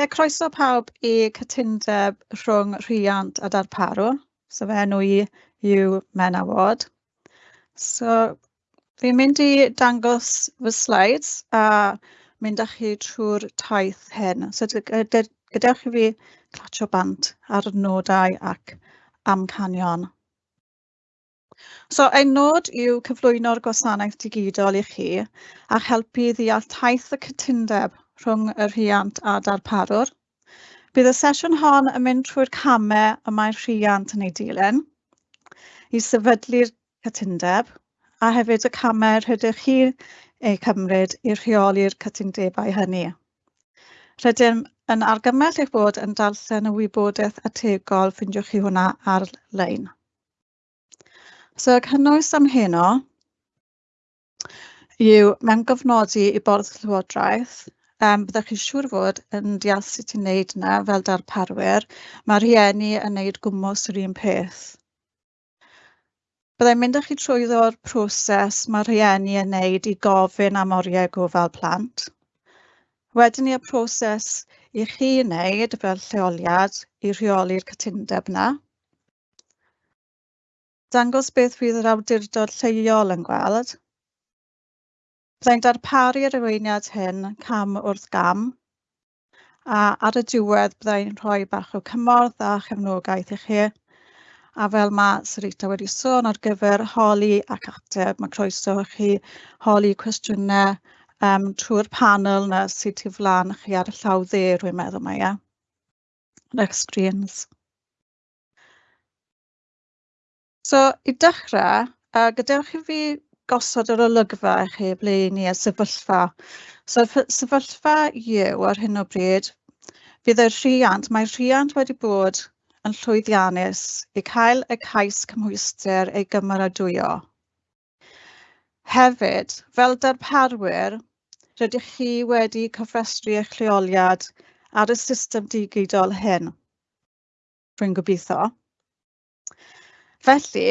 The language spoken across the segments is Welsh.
Ie croeso pawb i cytundeb rhwng rhiant a darparwr. So fe enw i yw menawod. So fi'n mynd i dangos fy slides a mynd â chi trwy'r taith hyn. So gadewch i fi clatio bant ar nodau ac amcanion. So ein nod yw cyflwyno'r gwasanaeth digidol i chi a helpu ddeall taith y cytundeb rhwng y rhiant a darparwr. Bydd y sesiwn hon yn mynd trwy'r camau y mae'r rhiant yn ei dilyn i sefydlu'r cytundeb a hefyd y camau rydych chi eu cymryd i rheoli'r cytundebau hynny. Rydym yn argymell eich bod yn darllen y wybodaeth ategol, ffindiwch chi hwnna ar-lein. So, y cynnwys am heno yw mewn gofnodi i Bwrdd Llywodraeth um, byddwch chi'n siŵr fod yn deall sut ti'n wneud yna fel darparwyr, mae rhieni yn wneud gwmwys yr un peth. Byddai'n mynd â chi trwyddo'r proses mae rhieni yn wneud i gofyn am oriau gofal plant. Wedyn ni y proses i chi wneud fel lleoliad i rheoli'r cytundeb yna. Dangos beth fydd yr awdurdod lleol yn gweld Byddai'n darparu'r arweiniad hyn cam wrth gam, a ar y diwedd byddai'n rhoi bach o cymorth a chefnogaeth i chi. A fel mae Sarita wedi sôn ar gyfer holi ac ateb, mae croeso i chi holi cwestiynau um, trwy'r panel na sydd ti flan chi ar y llaw dde, rwy'n meddwl mae e. Next screens. So, i dechrau, uh, gadewch i fi gosod yr olygfa heb leini a sefyllfa. So sefyllfa yw ar hyn o bryd, fydd y rhiant, mae rhiant wedi bod yn llwyddiannus i cael y cais cymhwyster ei gymeradwyo. Hefyd, fel darparwyr, rydych chi wedi cofrestru eich lleoliad ar y system digidol hyn. Rwy'n gobeithio. Felly,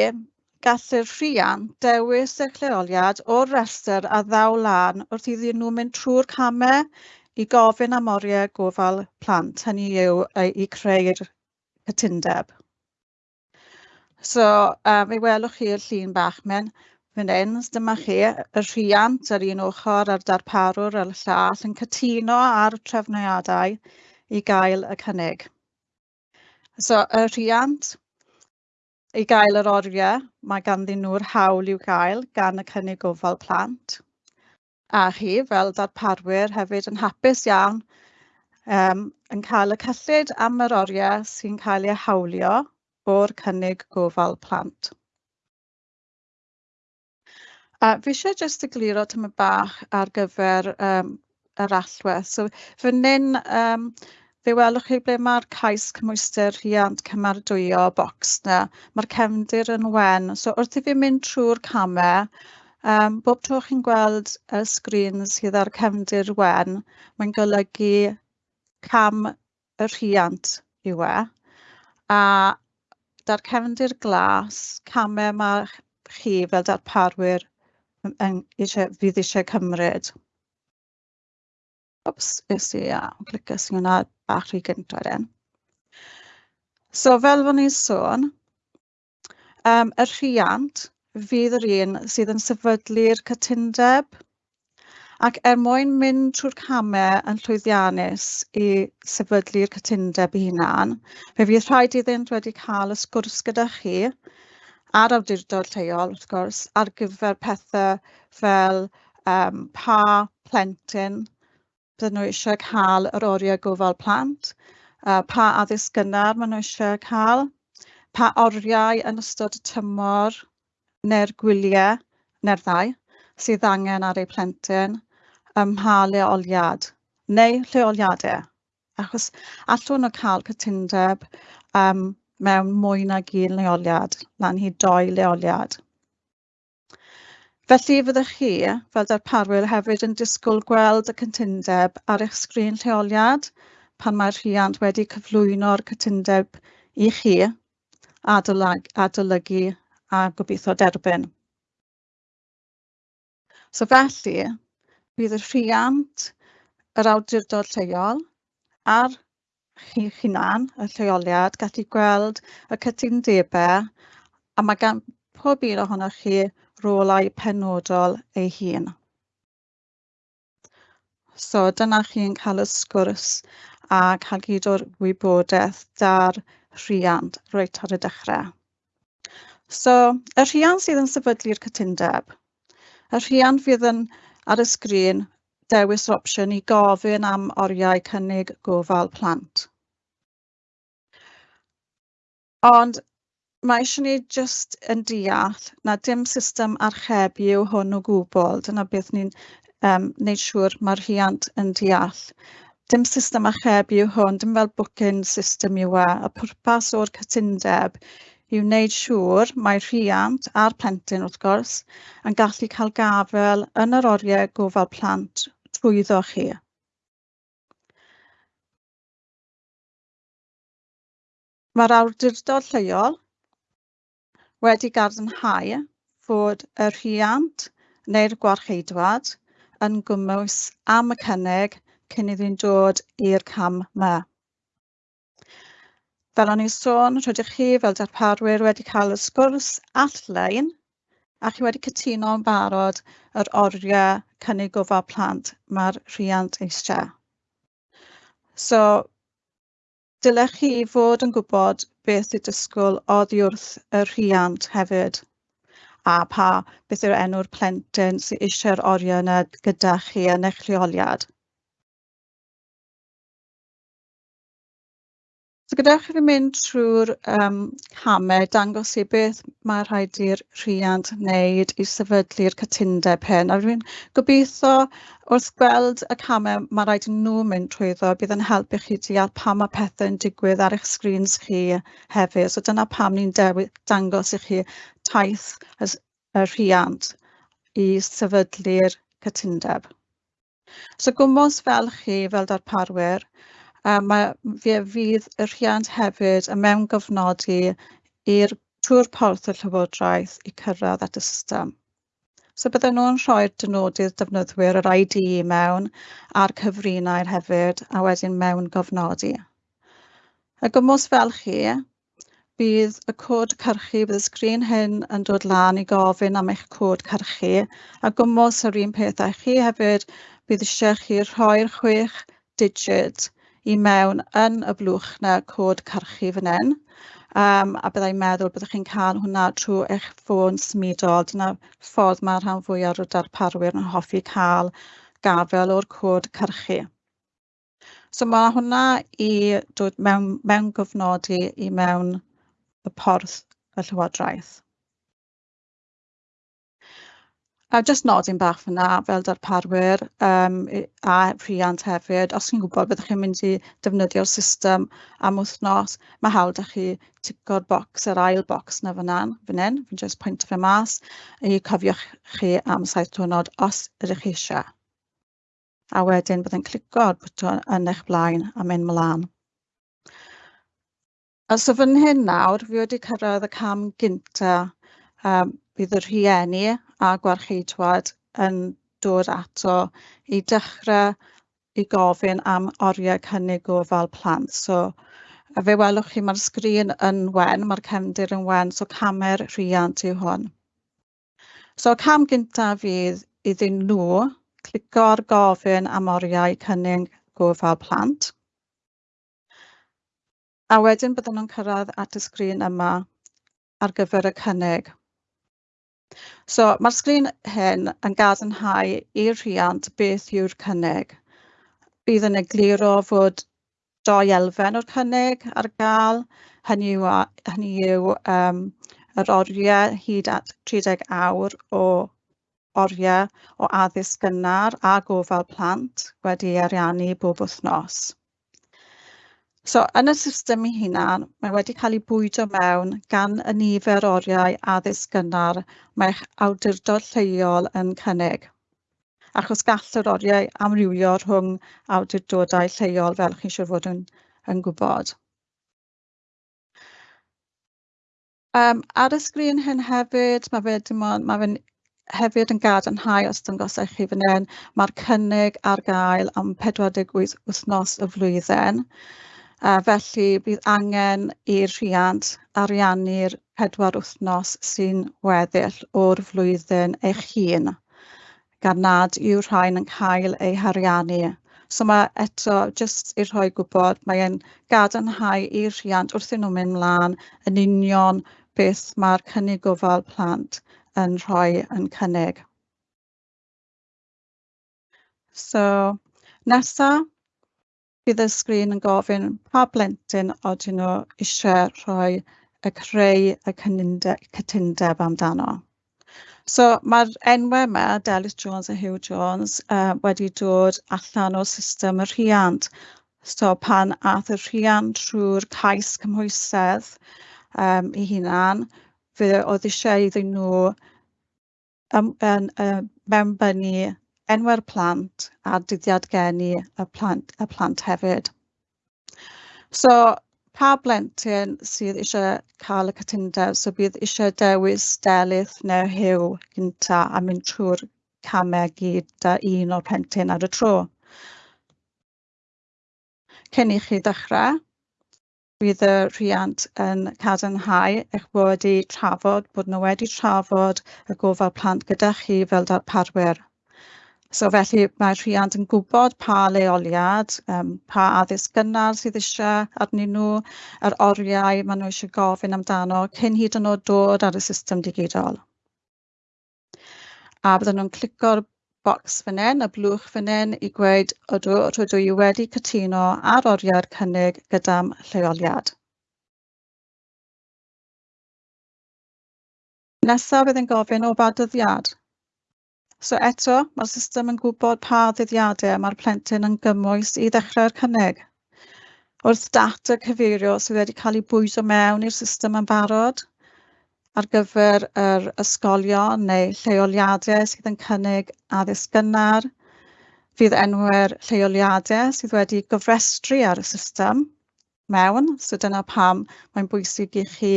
gallu'r rhiant dewis y lleoliad o'r rhestr a ddaw lan wrth iddyn nhw mynd trwy'r camau i gofyn am oriau gofal plant, hynny yw i creu'r cytundeb. So, um, fe welwch chi'r llun bach mewn fan hyn, dyma chi, y rhiant ar un ochr a'r darparwr ar y llall yn cytuno ar trefniadau i gael y cynnig. So, y rhiant I gael yr oriau, mae ganddyn nhw'r hawl i'w gael gan y cynnig gofal plant. A chi, fel darparwyr, hefyd yn hapus iawn um, yn cael y cyllid am yr oriau sy'n cael eu hawlio o'r cynnig gofal plant. A fi eisiau jyst egluro tyma bach ar gyfer um, yr allwedd. So, fan hyn, um, Fe welwch chi ble mae'r cais cymwyster rhiant cymardwyo bocs na. Mae'r cefndir yn wen. So wrth i fi mynd trwy'r camau, um, bob tro chi'n gweld y sgrin sydd ar cefndir wen, mae'n golygu cam y rhiant yw e. A da'r cefndir glas, camau mae chi fel darparwyr yn, eisiau, fydd eisiau cymryd obviously a blycus i hwnna bach rhy gynta wedyn. So fel fo'n i'n sôn, um, y rhiant fydd yr un sydd yn sefydlu'r cytundeb ac er mwyn mynd trwy'r camau yn llwyddiannus i sefydlu'r cytundeb i hunan, fe fydd rhaid iddynt wedi cael y sgwrs gyda chi a'r awdurdod lleol, wrth gwrs, ar gyfer pethau fel um, pa plentyn Dyn nhw eisiau cael yr oriau gofal plant, uh, pa addysg gynnar maen nhw eisiau cael, pa oriau yn ystod y tymor neu'r gwyliau neu'r ddau sydd angen ar eu plentyn ym mha leoliad neu lleoliadau. Achos allwn nhw cael cytundeb um, mewn mwy nag un leoliad, lan hi doi leoliad. Felly fyddwch chi fel darparwyr hefyd yn disgwyl gweld y cytundeb ar eich sgrin lleoliad pan mae'r rhiant wedi cyflwyno'r cytundeb i chi adolyg, adolygu a gobeithio derbyn. So felly, bydd y rhiant, yr awdurdod lleol a'r chi hunan, y lleoliad, gallu gweld y cytundebau a mae gan pob un ohonoch chi rolau penodol ei hun. So dyna chi'n cael y sgwrs a cael gyd o'r wybodaeth da'r rhiant reit ar y dechrau. So, y rhiant sydd yn sefydlu'r cytundeb. Y rhiant fydd yn ar y sgrin dewis yr opsiwn i gofyn am oriau cynnig gofal plant. Ond mae eisiau ni jyst yn deall na dim system archebu yw hwn o gwbl. Dyna beth ni'n um, neud siŵr mae'r rhiant yn deall. Dim system archebu yw hwn, dim fel booking system yw e. Y pwrpas o'r cytundeb yw wneud siŵr mae rhiant a'r plentyn wrth gwrs yn gallu cael gafel yn yr oriau gofal plant trwyddo chi. Mae'r awdurdod lleol wedi gadarnhau fod y rhiant neu'r gwarcheidwad yn gwmws am y cynnig cyn iddyn dod i'r cam yma. Fel o'n i'n sôn, rydych chi fel darparwyr wedi cael y sgwrs all-lein a chi wedi cytuno yn barod yr oriau cynnig gofal plant mae'r rhiant eisiau. So, Dylech chi fod yn gwybod beth i disgwyl oddi wrth y rhiant hefyd a pa beth yw enw'r plentyn sy eisiau'r oriau yna gyda chi yn eich lleoliad. So gadewch i fi mynd trwy'r um, camau dangos i beth mae rhaid i'r rhiant wneud i sefydlu'r cytundeb hyn. A fi'n gobeithio wrth gweld y camau mae rhaid i nhw mynd trwyddo, bydd yn helpu chi deall pam mae pethau'n digwydd ar eich sgrins chi hefyd. So dyna pam ni'n dangos i chi taith y rhiant i sefydlu'r cytundeb. So gwmwys fel chi fel darparwyr, a mae, fe fydd y rhiant hefyd yn mewn gofnodi i'r trwy'r porth y Llywodraeth i cyrraedd at y system. So bydden nhw'n rhoi'r dynodydd defnyddwyr yr ID mewn a'r cyfrinau'r hefyd a wedyn mewn gofnodi. Y gymwys fel chi, bydd y cod cyrchu, bydd y sgrin hyn yn dod lan i gofyn am eich cod cyrchu a gwmos yr un peth â chi hefyd bydd eisiau chi rhoi'r chwech digit i mewn yn y blwch na cod carchu fan hyn. Um, a byddai'n meddwl byddwch chi'n cael hwnna trwy eich ffôn symudol. Dyna ffordd mae rhan fwyaf o'r darparwyr yn hoffi cael gafel o'r cod carchu. So mae hwnna i dod mewn, mewn gofnodi i mewn y porth y Llywodraeth. A jyst nodyn bach fyna fel darparwyr um, a rhiant hefyd, os chi'n gwybod byddwch chi'n mynd i defnyddio'r system am wythnos, mae hawl 'da chi tico'r bocs yr ail bocs 'na fyna, 'nan fan hyn, fi'n jyst pwyntio fe mas i cofiwch chi am saith diwrnod os ydych chi eisiau. A wedyn byddai'n clico'r bwton yn eich blaen a mynd mlaen. A so fan hyn nawr fi wedi cyrraedd y cam gyntaf um, bydd y rhieni a gwarcheidwad yn dod ato i dechrau i gofyn am oriau cynnig gofal plant. So, a fe welwch chi mae'r sgrin yn wen, mae'r cefndir yn wen, so camer rhiant yw hwn. So, cam gyntaf fydd iddyn nhw ar gofyn am oriau cynnig gofal plant. A wedyn byddwn nhw'n cyrraedd at y sgrin yma ar gyfer y cynnig. So mae'r sgrin hyn yn gadarnhau i'r rhiant beth yw'r cynnig. Bydd yn egluro fod doi elfen o'r cynnig ar gael. Hynny yw, hynny yw um, yr oriau hyd at 30 awr o oriau o addysg gynnar a gofal plant wedi ariannu bob wythnos. So yn y system ei hunan, mae wedi cael ei bwydo mewn gan y nifer oriau addysg gynnar mae'ch awdurdod lleol yn cynnig, achos gall yr oriau amrywio rhwng awdurdodau lleol fel chi siŵr fod yn, yn gwybod. Um, ar y sgrin hyn hefyd, mae fe, dim ond, mae fe'n hefyd yn gadarnhau os dangosau chi fan hyn, mae'r cynnig ar gael am 48 wythnos y flwyddyn. A felly bydd angen i'r rhiant ariannu'r pedwar wythnos sy'n weddill o'r flwyddyn eich hun gan nad yw rhain yn cael eu hariannu. So mae eto, jyst i rhoi gwybod, mae'n gadarnhau i'r rhiant wrth nhw mynd mlaen yn union beth mae'r cynnig gofal plant yn rhoi yn cynnig. So, nesaf, bydd y sgrin yn gofyn pa blentyn odyn nhw eisiau rhoi y creu y cytundeb amdano. So mae'r enwau yma, Delis Jones a Hugh Jones, uh, wedi dod allan o system y rhiant. So pan ath y rhiant trwy'r cais cymhwysedd um, i hunan, fe oedd eisiau iddyn nhw um, um, um, mewnbynnu enwau'r plant a dyddiad geni y plant, y plant hefyd. So, pa blentyn sydd eisiau cael y cytundeb, so bydd eisiau dewis delith neu hiw gynta a mynd trwy'r camau gyda un o'r plentyn ar y tro. Cyn i chi ddechrau, bydd y rhiant yn cadarnhau eich bod wedi trafod bod nhw wedi trafod y gofal plant gyda chi fel darparwyr. So felly mae'r rhiant yn gwybod pa leoliad, um, pa addysg gynnar sydd eisiau arnyn nhw, yr oriau maen nhw eisiau gofyn amdano cyn hyd yn oed dod ar y system digidol. A bydden nhw'n clicio'r bocs fan hyn, y blwch fan hyn, i gweud ydw, rydw i wedi cytuno ar oriau'r cynnig gyda'm lleoliad. Nesaf bydd yn gofyn o badyddiad. So eto, mae'r system yn gwybod pa ddyddiadau mae'r plentyn yn gymwys i ddechrau'r cynnig. Wrth data cyfeirio sydd wedi cael ei bwyso mewn i'r system yn barod, ar gyfer yr ysgolion neu lleoliadau sydd yn cynnig addysg gynnar, fydd enwau'r lleoliadau sydd wedi gofrestru ar y system mewn, so dyna pam mae'n bwysig i chi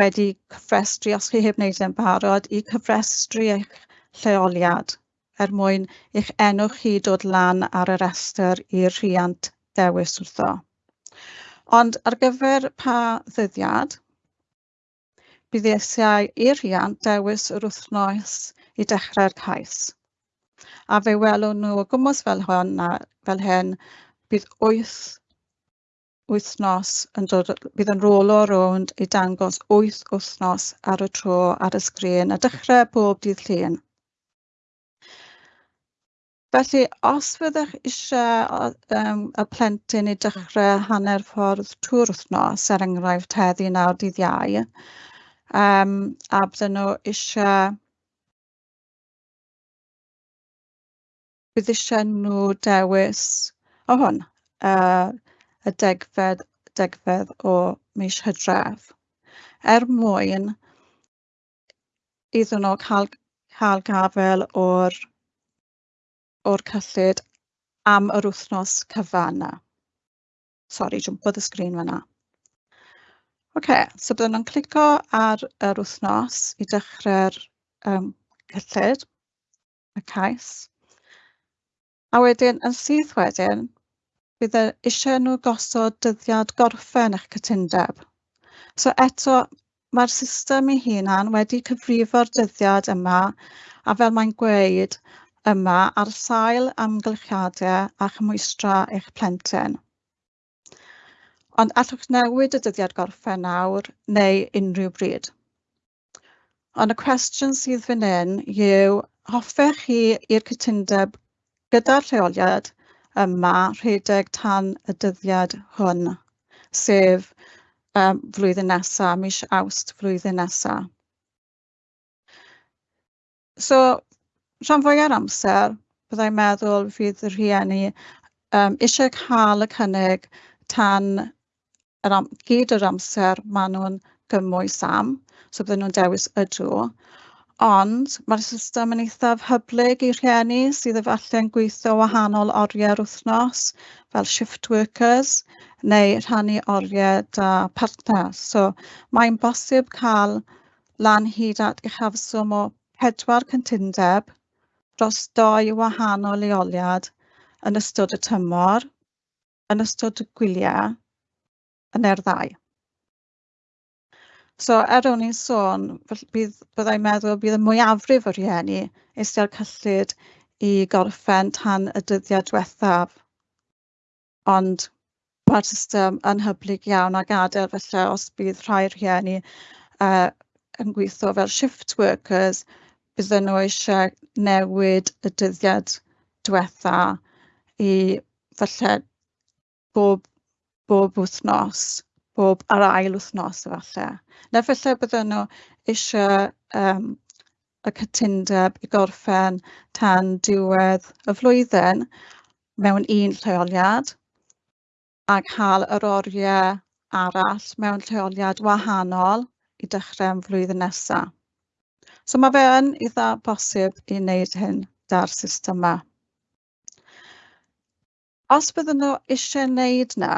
wedi cyfrestru, os chi heb wneud yn barod, i cyfrestru eich lleoliad er mwyn eich enw chi dod lan ar y restr i'r rhiant dewis wrtho. Ond ar gyfer pa ddyddiad, bydd eisiau i'r rhiant dewis yr wythnos i dechrau'r cais. A fe welwn nhw o fel hon na, fel hyn, bydd wyth wythnos yn dod, bydd yn rolo rownd i dangos wyth wythnos ar y tro ar y sgrin a dechrau bob dydd llun. Felly os fyddech eisiau um, y plentyn i dechrau hanner ffordd trwy'r wythnos, er enghraifft heddi nawr dydd iau, um, a bydden nhw eisiau bydd eisiau nhw dewis o hwn, uh, y degfed, degfed o mis Hydref, er mwyn iddyn nhw cael, cael gafel o'r o'r cyllid am yr wythnos cyfan yna. Sori, jwmpodd y sgrin fyna. OK, so byddwn yn clico ar yr wythnos i dechrau'r um, cyllid, y cais. A wedyn, yn syth wedyn, bydd eisiau nhw gosod dyddiad gorffen eich cytundeb. So eto, mae'r system ei hunan wedi cyfrifo'r dyddiad yma a fel mae'n gweud, yma ar sail amgylchiadau a chymwystra eich plentyn. Ond allwch newid y dyddiad gorffen nawr neu unrhyw bryd. Ond y cwestiwn sydd fan hyn yw, hoffech chi i'r cytundeb gyda'r lleoliad yma rhedeg tan y dyddiad hwn, sef um, flwyddyn nesaf, mis awst flwyddyn nesaf. So, rhan fwy o'r amser byddai'n meddwl fydd y rhieni um, eisiau cael y cynnig tan yr am, gyd yr amser maen nhw'n gymwys am, so bydden nhw'n dewis y drw. Ond mae'r system yn eithaf hyblyg i rhieni sydd efallai'n gweithio wahanol oriau'r wythnos fel shift workers neu rhannu oriau da partner. So mae'n bosib cael lan hyd at uchafswm o pedwar cyntundeb dros doi wahanol leoliad yn ystod y tymor, yn ystod y gwyliau, yn erddau. So er o'n i'n sôn, bydd, byddai'n meddwl bydd y mwyafrif o rhieni eistedd cyllid i gorffen tan y dyddiau diwethaf. Ond mae'r system yn hyblyg iawn a gadael felly os bydd rhai rhieni uh, yn gweithio fel shift workers, bydden nhw eisiau newid y dyddiad diwetha i falle bob, bob wythnos, bob ar ail wythnos efallai. Neu falle bydden nhw eisiau um, y cytundeb i gorffen tan diwedd y flwyddyn mewn un lleoliad a cael yr oriau arall mewn lleoliad wahanol i dechrau'n flwyddyn nesaf. So mae fe yn eitha posib i wneud hyn 'da'r system yma. Os bydden nhw eisiau wneud 'na,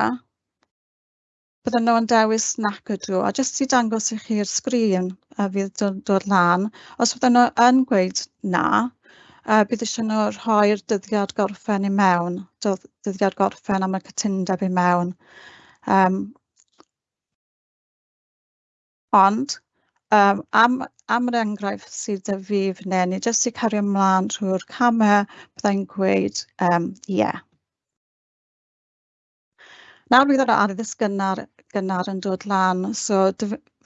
bydden nhw yn dewis nac ydw, a jyst i dangos i chi'r sgrin a fydd dod, dod lan, os bydden nhw yn gweud na, uh, bydd eisiau nhw rhoi'r dyddiad gorffen i mewn, dyddiad gorffen am y cytundeb i mewn. Um, ond, um, am, am yr enghraifft sydd dy fi fan hyn, ni jyst i cario ymlaen trwy'r camau, byddai'n gweud ie. Um, yeah. Nawr bydd yr addysg gynnar, gynnar yn dod lan, so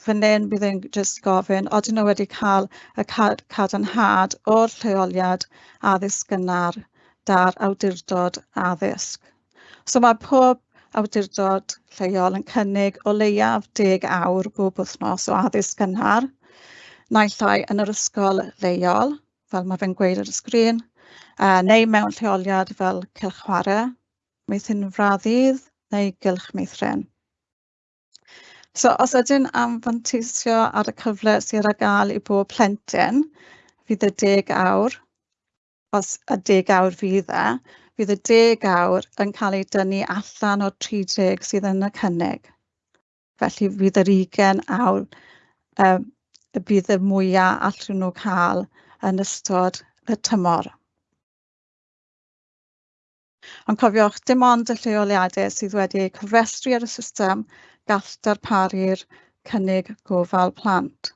fan hyn bydd yn jyst gofyn, oedden nhw wedi cael y cad cadarnhad o'r lleoliad addysg gynnar da'r awdurdod addysg. So mae pob awdurdod lleol yn cynnig o leiaf 10 awr bob wythnos o addysg gynnar, naill ai yn yr ysgol leol, fel mae fe'n gweud ar y sgrin, uh, neu mewn lleoliad fel cylch chwarae, fraddydd neu gylch meithrin. So os ydyn amfantisio ar y cyfle sydd ar gael i bob plentyn, fydd y 10 awr, os y 10 awr fydd e, bydd y deg awr yn cael ei dynnu allan o'r 30 sydd yn y cynnig. Felly fydd yr 20 awr um, y bydd y mwyaf allwn nhw cael yn ystod y tymor. Ond cofiwch, dim ond y lleoliadau sydd wedi eu cyfrestru ar y system gall darparu'r cynnig gofal plant.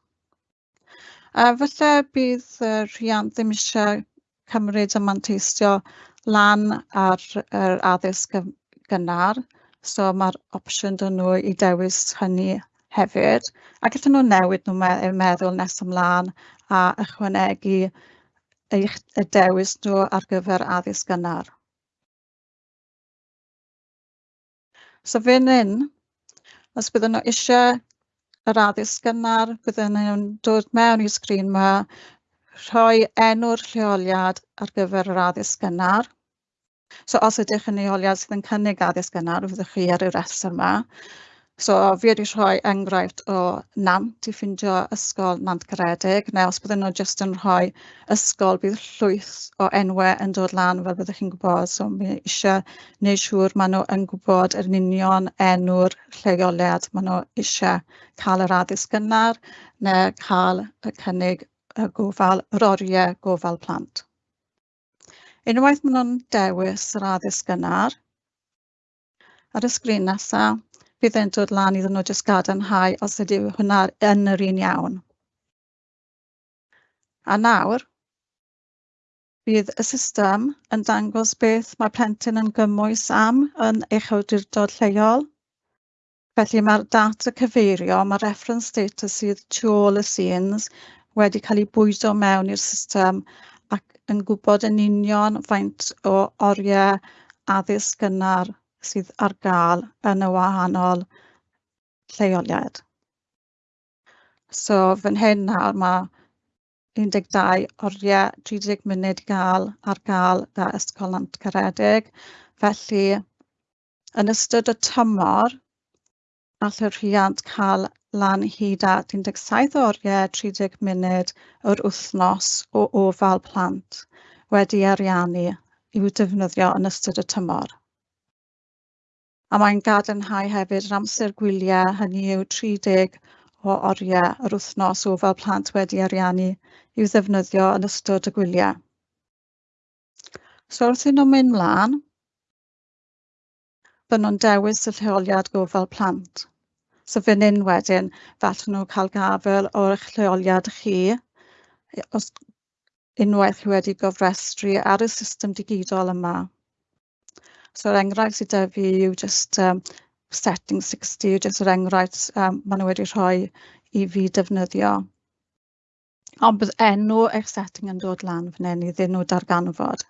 A falle bydd y rhiant ddim eisiau cymryd y manteistio lan ar yr addysg gynnar, so mae'r opsiwn dyn nhw i dewis hynny hefyd. A gallwn nhw newid nhw me meddwl nes ymlaen a ychwanegu eich y dewis nhw ar gyfer addysg gynnar. So fan hyn, os bydden nhw eisiau yr addysg gynnar, bydden nhw'n dod mewn i sgrin yma rhoi enw'r lleoliad ar gyfer yr addysg gynnar. So os ydych yn leoliad sydd yn cynnig addysg gynnar, fyddwch chi ar y restr yma. So fi wedi rhoi enghraifft o nant i ffindio ysgol nant caredig, neu os bydden nhw jyst yn rhoi ysgol, bydd llwyth o enwau yn dod lan fel byddwch chi'n gwybod. So mi eisiau gwneud siŵr maen nhw yn gwybod yr union enw'r lleoliad maen nhw eisiau cael yr addysg gynnar neu cael y cynnig a gofal yr oriau gofal plant. Unwaith maen nhw'n dewis yr addysg gynnar, ar y sgrin nesaf, bydd e'n dod lan iddyn nhw jyst gadarnhau os ydy hwnna yn yr un iawn. A nawr, bydd y system yn dangos beth mae plentyn yn gymwys am yn eich awdurdod lleol. Felly mae'r data cyfeirio, mae reference data sydd tu ôl y scenes wedi cael eu bwydo mewn i'r system ac yn gwybod yn union faint o oriau addysg gynnar sydd ar gael yn y wahanol lleoliad. So fan hyn nawr mae 12 oriau 30 munud gael ar gael da Ysgol Nant Caredig. Felly, yn ystod y tymor, all y rhiant cael lan hyd at 17 oriau 30 munud yr wythnos o ofal plant wedi ariannu i'w defnyddio yn ystod y tymor. A mae'n gadarnhau hefyd yr amser gwyliau, hynny yw 30 o oriau yr wythnos o fel plant wedi ariannu i'w ddefnyddio yn ystod y gwyliau. So wrth i nhw mynd mlaen, byd nhw'n dewis y lleoliad gofal plant. So fan hyn wedyn, falle nhw cael gafel o'r eich lleoliad chi, os unwaith chi wedi gofrestru ar y system digidol yma. So yr enghraifft sydd da fi yw just um, setting 60, jyst yr enghraifft um, maen nhw wedi rhoi i fi defnyddio. Ond bydd enw eich setting yn dod lan fan hyn i ddyn nhw darganfod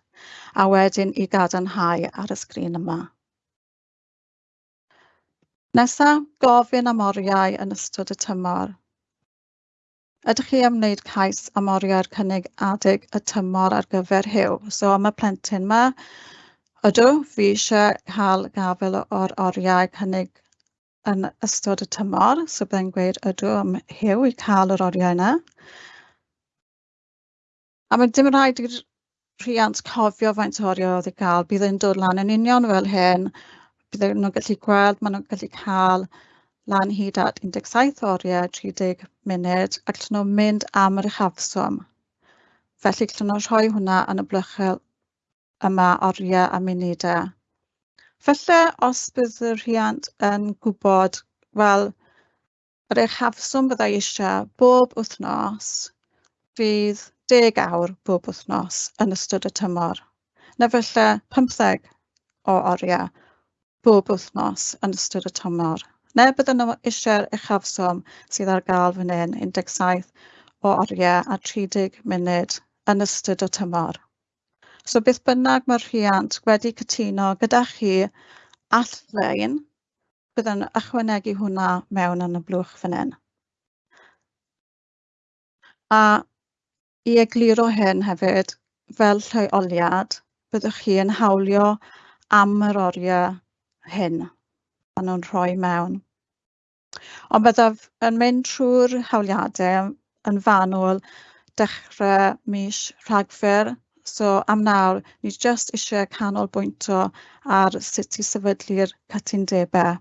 a wedyn i gadarnhau ar y sgrin yma. Nesaf, gofyn am oriau yn ystod y tymor. Ydych chi am wneud cais am oriau'r cynnig adeg y tymor ar gyfer hyw? So am y plentyn yma, ydw, fi eisiau cael gafel o'r oriau cynnig yn ystod y tymor, so byddai'n gweud ydw am hyw i cael yr oriau yna. A mae dim rhaid i'r rhiant cofio faint o oriau oedd i gael, bydd e'n dod lan yn union fel hyn, Bydden e- nhw'n gallu gweld, maen nhw'n gallu cael lan hyd at 17 oriau 30 munud ac allan nhw mynd am yr uchafswm. Felly gallen nhw rhoi hwnna yn y blychel yma oriau a munudau. E. Felly, os bydd y rhiant yn gwybod, wel, yr uchafswm byddai eisiau bob wythnos fydd 10 awr bob wythnos yn ystod y tymor. Na felly 15 o oriau bob wythnos yn ystod y tymor, neu bydden nhw eisiau'r uchafswm sydd ar gael fan hyn 17 o oriau a 30 munud yn ystod y tymor. So beth bynnag mae'r rhiant wedi cytuno gyda chi all lein, bydden ychwanegu hwnna mewn yn y blwch fan hyn. A i egluro hyn hefyd, fel lleoliad, byddwch chi yn hawlio am yr oriau hyn a nhw'n rhoi mewn. Ond byddaf yn mynd trwy'r hawliadau yn fanwl dechrau mis Rhagfyr. So am nawr, ni jyst eisiau canolbwyntio ar sut i sefydlu'r cytundebau.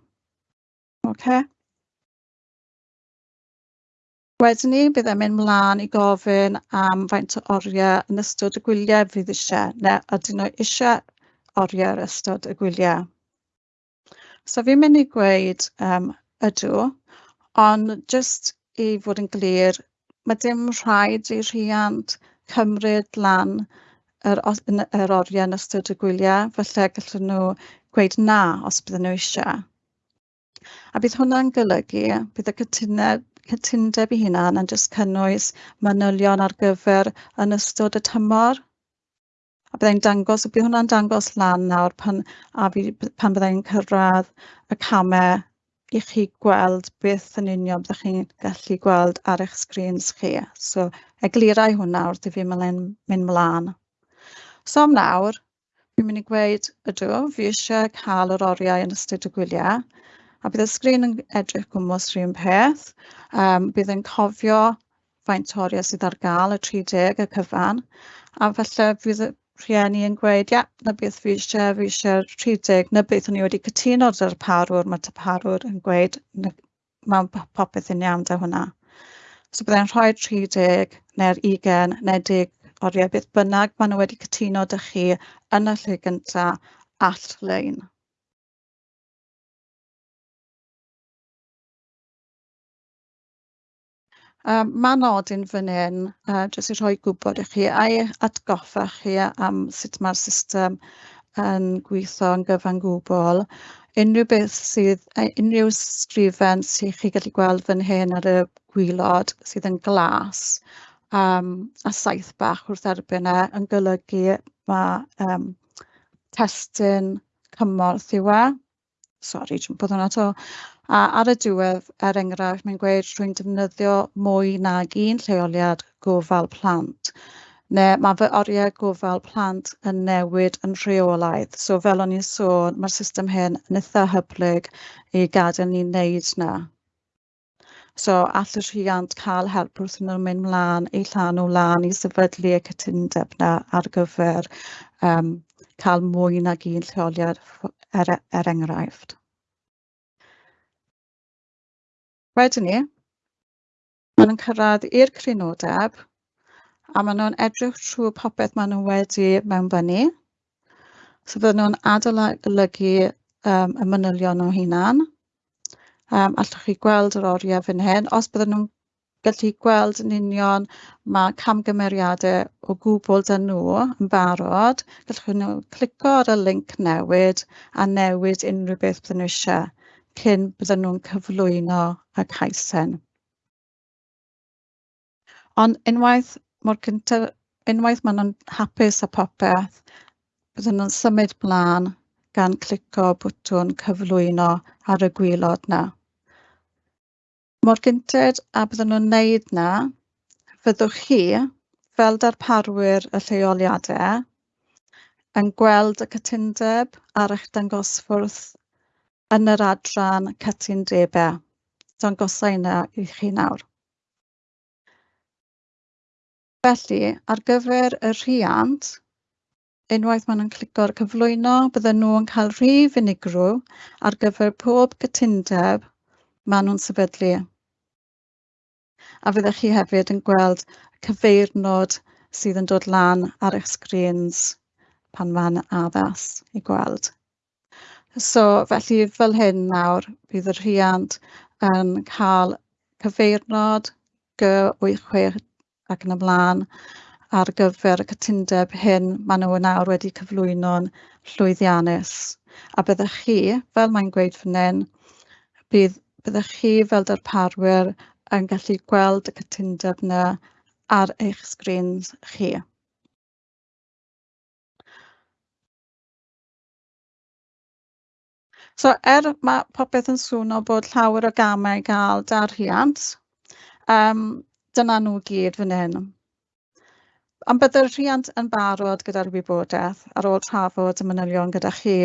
Okay. Wedyn ni, bydd e'n mynd mlaen i gofyn am faint o oriau yn ystod y gwyliau fydd eisiau, neu ydyn nhw eisiau oriau ar ystod y gwyliau. So fi'n mynd i gweud um, ydw ond jyst i fod yn glir mae dim rhaid i rhiant cymryd lan yr yr oriau yn ystod y gwyliau felly gallwn nhw gweud na os bydden nhw eisiau. A bydd hwnna'n golygu bydd y cytuned cytundeb i hunan yn jyst cynnwys manylion ar gyfer yn ystod y tymor a byddai'n dangos, bydd hwnna'n dangos lan nawr pan, a fi, pan byddai'n cyrraedd y camau i chi gweld beth yn union byddwch chi'n gallu gweld ar eich sgrins chi. So, eglirau hwnna wrth i fi mynd mlaen. So am nawr, fi'n mynd i gweud ydw, fi eisiau cael yr oriau yn ystod y gwyliau, a bydd y sgrin yn edrych gwmwys rhywun peth. Um, bydd yn cofio faint oriau sydd ar gael, y 30, y cyfan, a falle bydd, rhieni yn gweud, ia, na beth fi eisiau, fi eisiau 30, na beth o'n i wedi cytuno dy'r parwr, mae parwr yn gweud, mae'n popeth yn iawn da hwnna. So byddai'n rhoi 30 neu'r 20 neu 10 oriau, beth bynnag maen nhw wedi cytuno dy chi yn y lle gyntaf all-lein. Um, Mae nodyn fan hyn, uh, jyst i rhoi gwybod i chi a'i atgoffa chi am sut mae'r system yn gweithio yn gyfan gwbl. Unrhyw beth sydd, unrhyw sgrifen sydd chi gallu gweld fan hyn ar y gwylod sydd yn glas um, a saith bach wrth erbyn e yn golygu mae um, testyn cymorth yw e. Sori, dwi'n bod hwnna to. A ar y diwedd, er enghraifft, mae'n gweud rwy'n defnyddio mwy nag un lleoliad gofal plant. Neu mae fy oriau gofal plant yn newid yn rheolaidd. So fel o'n i'n sôn, mae'r system hyn yn eitha hyblyg i gadael ni wneud na. So all y rhiant cael help wrth nhw'n mynd mlaen eu llan o lan i sefydlu y cytundeb na ar gyfer um, cael mwy nag un lleoliad er, e- er enghraifft. Wedyn ni, maen nhw'n cyrraedd i'r crynodeb a maen nhw'n edrych trwy popeth maen nhw wedi mewnbynnu so fydden nhw'n adolygu um, y manylion nhw hunan. Um, allwch chi gweld yr oriau fan hyn. Os bydden nhw'n gallu gweld yn union mae camgymeriadau o gwbl dyn nhw yn barod. Gallwch nhw clico ar y link newid a newid unrhyw beth bydden nhw eisiau cyn bydden nhw'n cyflwyno ac haesen. Ond unwaith mor cyntaf, unwaith maen nhw'n hapus â popeth, bydden nhw'n symud blaen gan clico bwtwn cyflwyno ar y gwylod na. Mor gyntedd a bydden nhw'n wneud na, fyddwch chi, fel darparwyr y lleoliadau, yn gweld y cytundeb ar eich dangosfwrdd yn yr adran cytundebau dangosau yna i chi nawr. Felly, ar gyfer y rhiant, unwaith maen nhw'n clico'r cyflwyno, bydden nhw'n yn cael rhif unigrw ar gyfer pob gytundeb maen nhw'n sefydlu. A fyddech chi hefyd yn gweld cyfeirnod sydd yn dod lan ar eich sgrins pan maen addas i gweld. So felly fel hyn nawr bydd y rhiant yn cael cyfeirnod Gy-86 ac yn ymlaen ar gyfer y cytundeb hyn maen nhw nawr wedi cyflwyno'n llwyddiannus. A byddech chi, fel mae'n gweud fan hyn, bydd, byddech chi fel darparwyr yn gallu gweld y cytundeb yna ar eich sgrins chi. So er mae popeth yn swno bod llawer o gamau gael dar rhiant, um, dyna nhw gyd fan hyn. Ond byddai'r rhiant yn barod gyda'r wybodaeth ar ôl trafod y manylion gyda chi.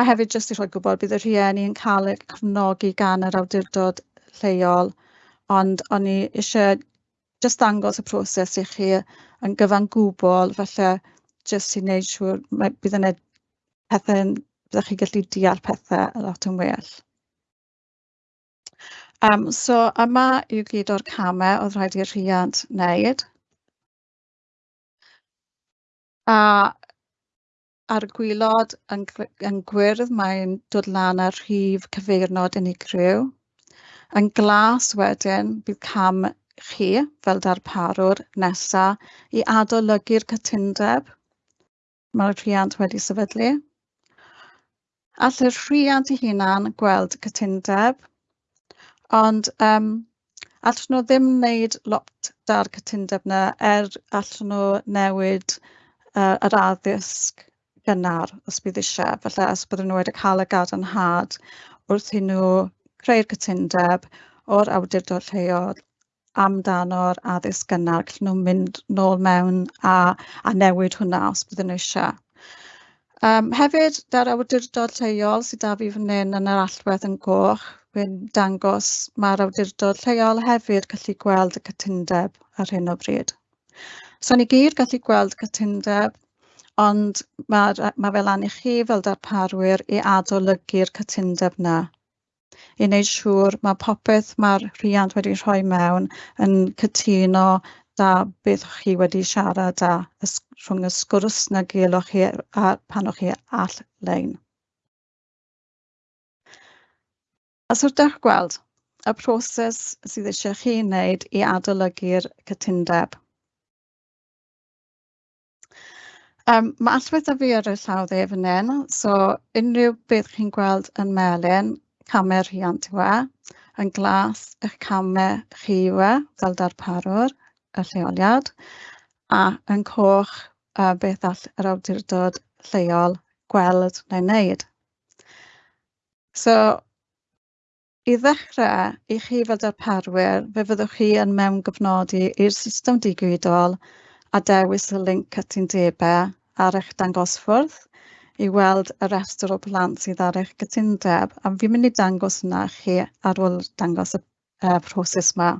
A hefyd jyst i rhoi gwybod bydd y rhieni yn cael eu cefnogi gan yr awdurdod lleol, ond o'n i eisiau jyst dangos y proses i chi yn gyfan gwbl, felly jyst i wneud siŵr bydd yn pethau, byddwch chi'n gallu deall pethau lot yn well. Um, so yma yw gyd o'r camau oedd rhaid i'r rhiant wneud. A ar gwylod yn, yn gwyrdd mae'n dod lan ar rhif cyfeirnod unigryw. Yn glas wedyn bydd cam chi fel darparwr nesaf i adolygu'r cytundeb mae'r rhiant wedi sefydlu all y rhiant eu hunan gweld cytundeb, ond um, allan nhw ddim wneud lot da'r cytundeb yna er allan nhw newid uh, yr addysg gynnar os bydd eisiau, felly os bydden nhw wedi cael y gadarnhad wrth i nhw creu'r cytundeb o'r awdurdod lleol amdano'r addysg gynnar, gallen nhw mynd nôl mewn a, a newid hwnna os bydden nhw eisiau. Um, hefyd, da'r awdurdod lleol sydd da fi fan hyn yn yr allwedd yn goch, wy'n dangos mae'r awdurdod lleol hefyd gallu gweld y cytundeb ar hyn o bryd. So ni gyd gallu gweld cytundeb, ond mae ma fel anu chi fel darparwyr i adolygu'r cytundeb na. I wneud siŵr mae popeth mae'r rhiant wedi rhoi mewn yn cytuno da beth chi wedi siarad a rhwng y sgwrs na gelwch chi a pan o'ch chi all-lein. Os ydych gweld y proses sydd eisiau chi wneud i adolygu'r cytundeb. Um, mae allwedd a fi ar y llawdd ef yn en, so unrhyw beth chi'n gweld yn melyn, camau rhiant yw e, yn glas eich camau chi yw e, fel darparwr, y lleoliad a yn coch uh, beth all yr awdurdod lleol gweld neu wneud. So, i ddechrau, i chi fel darparwyr, fe fyddwch chi yn mewn gyfnodi i'r system digwydol a dewis y linc cytundebau ar eich dangosfwrdd i weld y restr o blant sydd ar eich gytundeb, a fi'n mynd i dangos yna chi ar ôl dangos y uh, proses yma.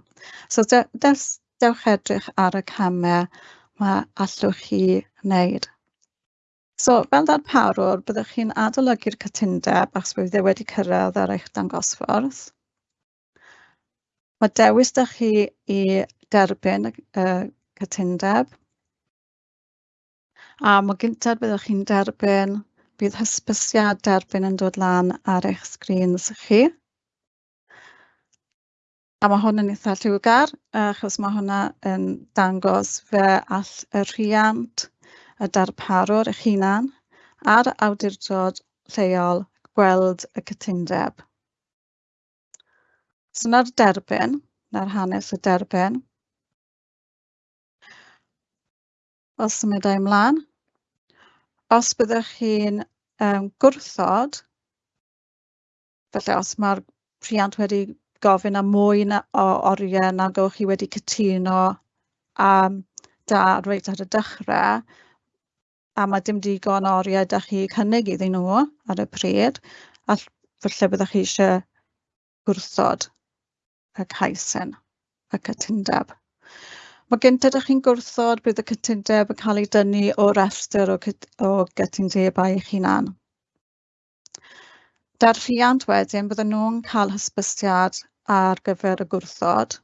So, dewch dewch edrych ar y camau mae allwch chi wneud. So fel darparwr, byddwch chi'n adolygu'r cytundeb achos bydd e wedi cyrraedd ar eich dangosfwrdd. Mae dewis da chi i derbyn y cytundeb. A mae gyntaf byddwch chi'n derbyn, bydd hysbysiad derbyn yn dod lan ar eich sgrins chi. A mae hwn yn eitha lliwgar achos mae hwnna yn dangos fe all y rhiant, y darparwr eich hunan a'r awdurdod lleol gweld y cytundeb. So na'r derbyn, na'r hanes y derbyn. Os symudau ymlaen, os byddwch chi'n um, gwrthod, felly os mae'r rhiant wedi gofyn am mwy na, o oriau na gewch chi wedi cytuno am da reit ar y dechrau a mae dim digon o oriau da chi cynnig iddyn nhw ar y pryd a falle byddwch chi eisiau gwrthod y caesin y cytundeb. Mae gyntaf ydych chi'n gwrthod bydd y cytundeb yn cael ei dynnu o restr o, o gytundebau eich hunan. Da'r rhiant wedyn, bydden nhw'n cael hysbysiad ar gyfer y gwrthod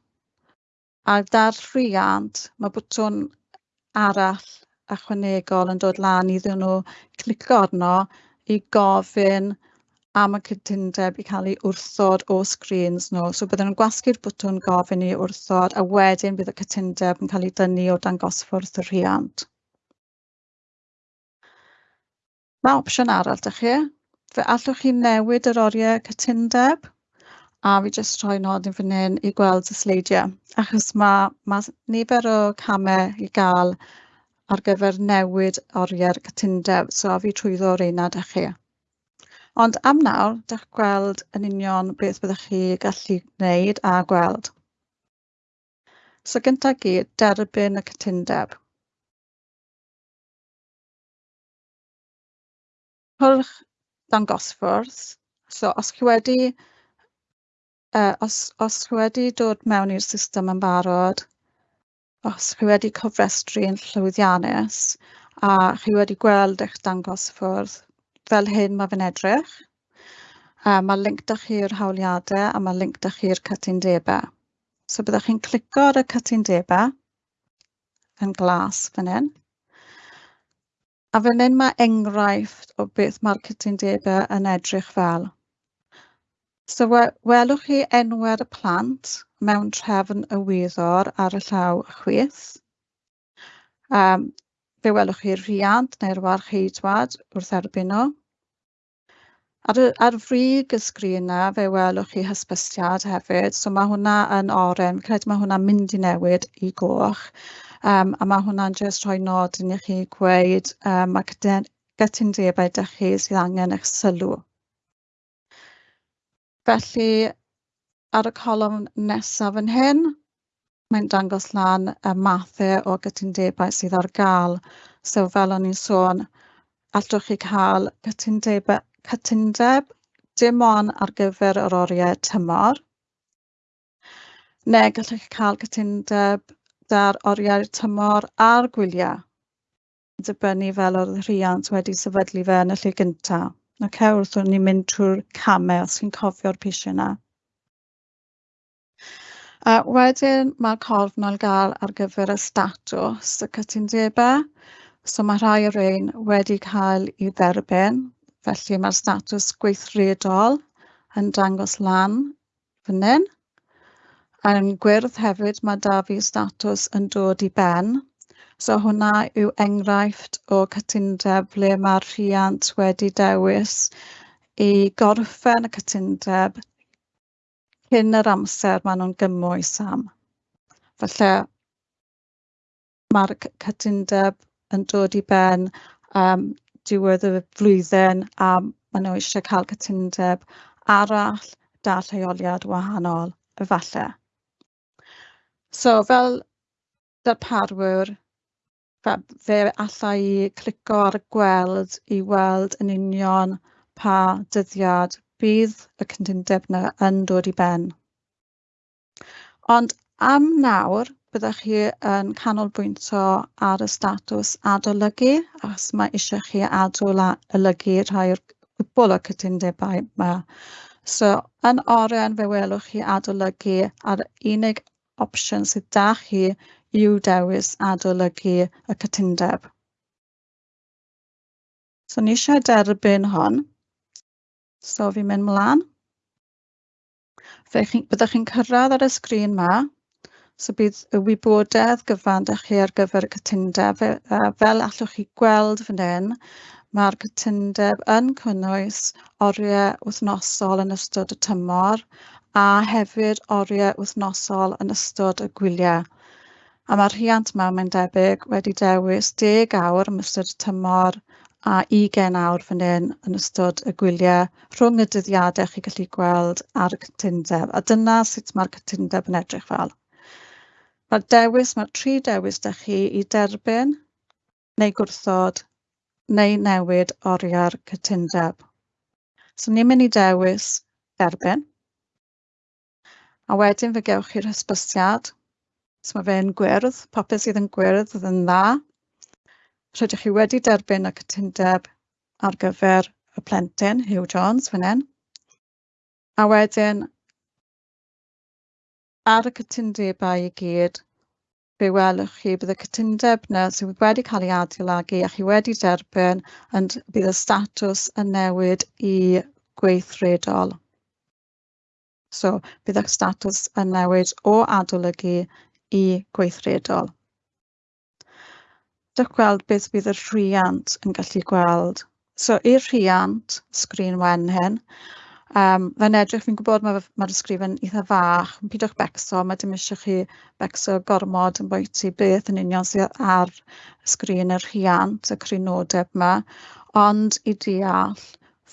a 'da'r rhiant mae bwtwn arall ychwanegol yn dod lan iddyn nhw clicio arno i gofyn am y cytundeb i cael ei wrthod o screens nhw. So bydden nhw'n gwasgu'r bwtwn gofyn i wrthod a wedyn bydd y cytundeb yn cael ei dynnu o dangosfwrdd y rhiant. Mae opsiwn arall, dych chi? Fe allwch chi newid yr oriau cytundeb a fi jyst rhoi nodyn fan hyn i gweld y sleidiau achos mae ma nifer o camau i gael ar gyfer newid oriau'r cytundeb, so a fi trwyddo reina â chi. Ond am nawr, dech gweld yn union beth byddwch chi gallu gwneud a gweld. So gyntaf gyd, derbyn y cytundeb. Hwlch dangosfwrdd. So os chi wedi Yy os os chi wedi dod mewn i'r system yn barod, os chi wedi cofrestru'n llwyddiannus a chi wedi gweld eich dangos ffwrdd, fel hyn mae fe'n edrych, a mae link da chi i'r hawliadau a mae link da chi i'r cytundebau. So byddwch chi'n clicio ar y cytundebau yn glas fan hyn. A fan hyn mae enghraifft o beth mae'r cytundebau yn edrych fel. So we- welwch chi enwau'r plant mewn trefn y wyddor ar y llaw chwith. Um, fe welwch chi'r rhiant neu'r warcheidwad wrth erbyn nhw. Ar, y, ar frig y sgrin yna, fe welwch chi hysbysiad hefyd, so mae hwnna yn oren, fi'n credu mae hwnna'n mynd i newid i goch. Um, a mae hwnna'n jyst rhoi nod i chi gweud um, mae gytundebau dych chi sydd angen eich sylw Felly ar y colwm nesaf yn hyn, mae'n dangos lan y mathau o gytundebau sydd ar gael. So fel o'n i'n sôn, allwch chi cael cytundebau, cytundeb dim ond ar gyfer yr oriau tymor. Neu gallwch chi cael cytundeb dar oriau tymor a'r gwyliau, dibynnu fel o'r rhiant wedi sefydlu fe yn y lle gyntaf. Ac wrth ni'n mynd trwy'r camau os chi'n cofio'r pisiau yna. A wedyn mae'r corfnol gael ar gyfer y statws y cytundebau. So mae rhai o'r ein wedi cael ei dderbyn, felly mae'r statws gweithredol yn dangos lan fan hyn. Yn gwyrdd hefyd mae da fi statws yn dod i ben. So hwnna yw enghraifft o cytundeb ble mae'r rhiant wedi dewis i gorffen y cytundeb cyn yr amser maen nhw'n gymwys am. Felly mae'r cytundeb yn dod i ben um, diwedd y flwyddyn a maen nhw eisiau cael cytundeb arall da lleoliad wahanol, efallai. So fel darparwyr, fe allai clico ar y gweld i weld yn union pa dyddiad bydd y cyntundeb yna yn dod i ben. Ond am nawr, byddwch chi yn canolbwyntio ar y statws adolygu, achos mae eisiau chi adolygu rhai o'r gwbl o cytundebau yma. So, yn oren fe welwch chi adolygu ar unig opsiwn sydd da chi yw dewis adolygu y cytundeb. So ni eisiau derbyn hon. So fi'n mynd mlaen. Fyddech chi'n chi, chi cyrraedd ar y sgrin yma, so bydd y wybodaeth gyfan ydych chi ar gyfer y cytundeb. Fel allwch chi gweld fan hyn, mae'r cytundeb yn cynnwys oriau wythnosol yn ystod y tymor a hefyd oriau wythnosol yn ystod y gwyliau a mae'r rhiant yma mae'n debyg wedi dewis 10 awr yn ystod y tymor a 20 awr fan hyn yn ystod y gwyliau rhwng y dyddiadau chi gallu gweld ar y cytundeb. A dyna sut mae'r cytundeb yn edrych fel. Mae'r dewis, mae'r tri dewis da chi i derbyn neu gwrthod neu newid oriau'r cytundeb. So ni'n mynd i dewis derbyn. A wedyn fe gewch chi'r hysbysiad So mae fe'n gwyrdd, popeth sydd yn gwyrdd yn dda. Rydych chi wedi derbyn y cytundeb ar gyfer y plentyn, Hugh Jones, fan hyn. A wedyn, ar y cytundebau i gyd, fe welwch chi bydd y cytundeb yna sydd wedi cael ei adeiladu a chi wedi derbyn ond bydd y statws yn newid i gweithredol. So bydd y statws yn newid o adolygu i gweithredol. Dych gweld beth bydd y rhiant yn gallu gweld. So i'r rhiant, sgrin wen hyn, um, fe'n edrych, fi'n gwybod mae'r ma ysgrifen eitha fach, pidwch becso, mae dim eisiau chi becso gormod yn bwyty beth yn union sydd ar sgrin yr rhiant, y crynodeb yma, ond i deall